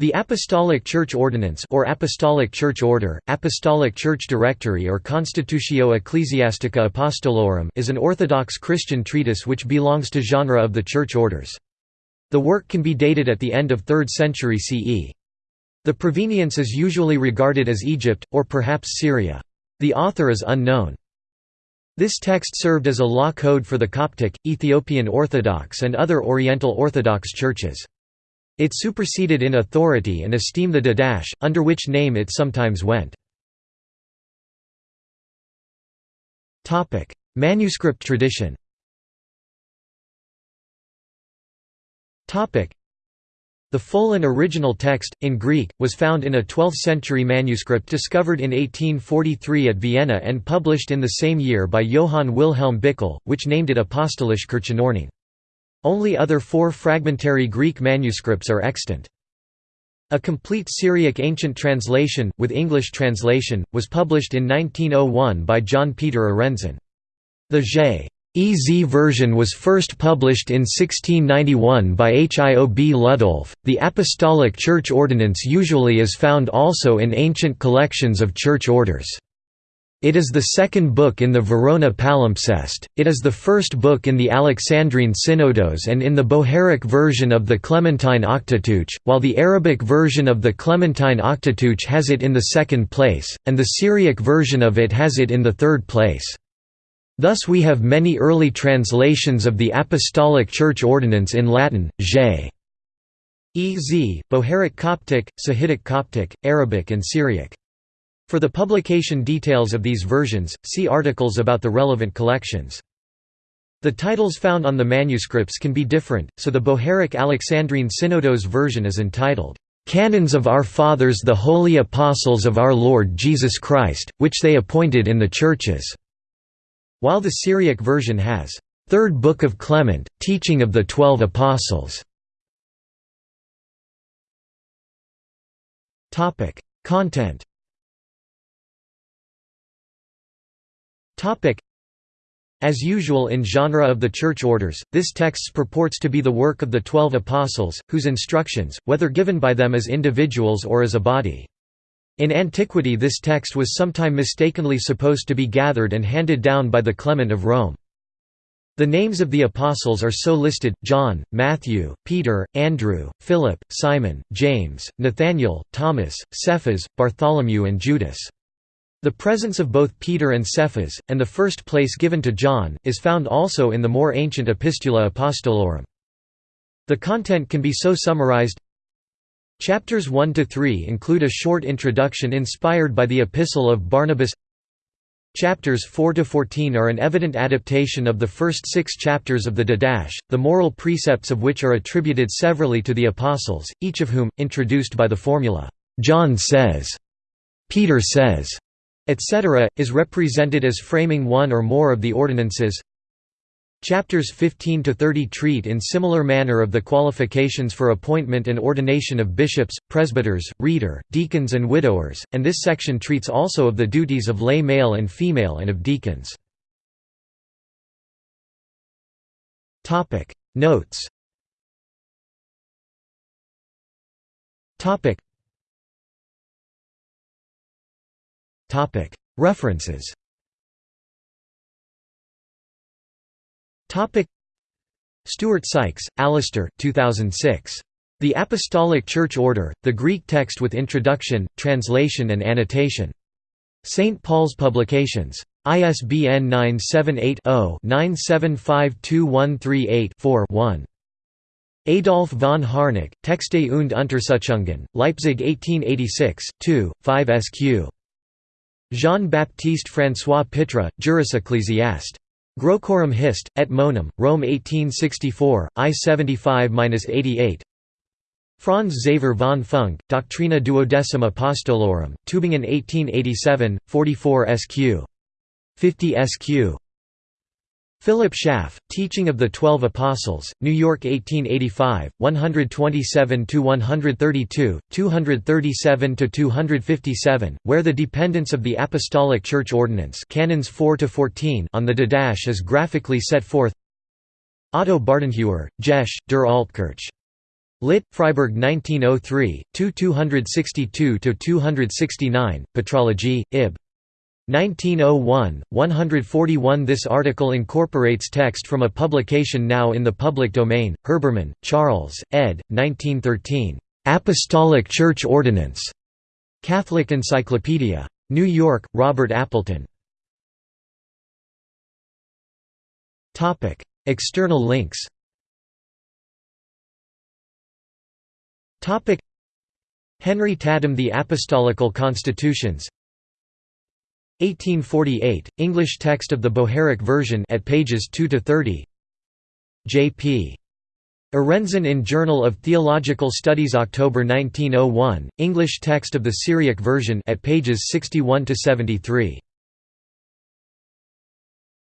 The Apostolic Church Ordinance or Apostolic Church Order, Apostolic Church Directory or Constitutio Ecclesiastica Apostolorum is an Orthodox Christian treatise which belongs to genre of the Church Orders. The work can be dated at the end of 3rd century CE. The provenience is usually regarded as Egypt, or perhaps Syria. The author is unknown. This text served as a law code for the Coptic, Ethiopian Orthodox and other Oriental Orthodox churches. It superseded in authority and esteem the Didache, under which name it sometimes went. Manuscript tradition the full and original text, in Greek, was found in a 12th-century manuscript discovered in 1843 at Vienna and published in the same year by Johann Wilhelm Bickell, which named it Apostolische Kirchenordnung. Only other four fragmentary Greek manuscripts are extant. A complete Syriac ancient translation, with English translation, was published in 1901 by John Peter Arendzen. The J. E. Z version was first published in 1691 by Hiob Ludolf. The Apostolic Church Ordinance usually is found also in ancient collections of church orders. It is the second book in the Verona palimpsest, it is the first book in the Alexandrine Synodos and in the Bohairic version of the Clementine Octoteuch, while the Arabic version of the Clementine Octoteuch has it in the second place, and the Syriac version of it has it in the third place. Thus we have many early translations of the Apostolic Church Ordinance in Latin, J. E. Z., Bohairic Coptic, Sahidic Coptic, Arabic and Syriac. For the publication details of these versions, see articles about the relevant collections. The titles found on the manuscripts can be different, so the Bohairic Alexandrine Synodos version is entitled, "'Canons of Our Fathers the Holy Apostles of Our Lord Jesus Christ, which they appointed in the Churches", while the Syriac version has, Third Book of Clement, Teaching of the Twelve Apostles". Content As usual in genre of the Church Orders, this text purports to be the work of the Twelve Apostles, whose instructions, whether given by them as individuals or as a body. In antiquity this text was sometime mistakenly supposed to be gathered and handed down by the Clement of Rome. The names of the apostles are so listed, John, Matthew, Peter, Andrew, Philip, Simon, James, Nathaniel, Thomas, Cephas, Bartholomew and Judas. The presence of both Peter and Cephas, and the first place given to John, is found also in the more ancient Epistula Apostolorum. The content can be so summarized Chapters 1 to 3 include a short introduction inspired by the Epistle of Barnabas. Chapters 4 to 14 are an evident adaptation of the first 6 chapters of the Didache, the moral precepts of which are attributed severally to the apostles, each of whom introduced by the formula John says, Peter says, etc., is represented as framing one or more of the ordinances. Chapters 15 to 30 treat in similar manner of the qualifications for appointment and ordination of bishops, presbyters, reader, deacons and widowers, and this section treats also of the duties of lay male and female and of deacons. Notes References Stewart Sykes, Alistair 2006. The Apostolic Church Order, the Greek text with introduction, translation and annotation. St. Paul's Publications. ISBN 978 0 9752138 1 Adolf von Harnack, Texte und Untersuchungen, Leipzig 1886, 2, 5 sq. Jean-Baptiste François Pitra, Juris Ecclesiast. Graecorum Hist, et Monum, Rome 1864, I 75–88 Franz Xaver von Funk, Doctrina duodecim apostolorum, Tübingen 1887, 44 sq. 50 sq. Philip Schaff, Teaching of the Twelve Apostles, New York 1885, 127–132, 237–257, where the dependence of the Apostolic Church Ordinance Canons 4 on the Didache is graphically set forth Otto Bardenhewer, Gesch, der Altkirch. Lit. Freiburg 1903, 2 262–269, Patrology, Ib. 1901, 141 This article incorporates text from a publication now in the public domain, Herbermann, Charles, ed. 1913. "'Apostolic Church Ordinance' Catholic Encyclopedia. New York, Robert Appleton. External links Henry Tattam The Apostolical Constitutions 1848, English text of the Bohairic version at pages 2 to 30. J.P. Arendzen in Journal of Theological Studies October 1901, English text of the Syriac version at pages 61 to 73.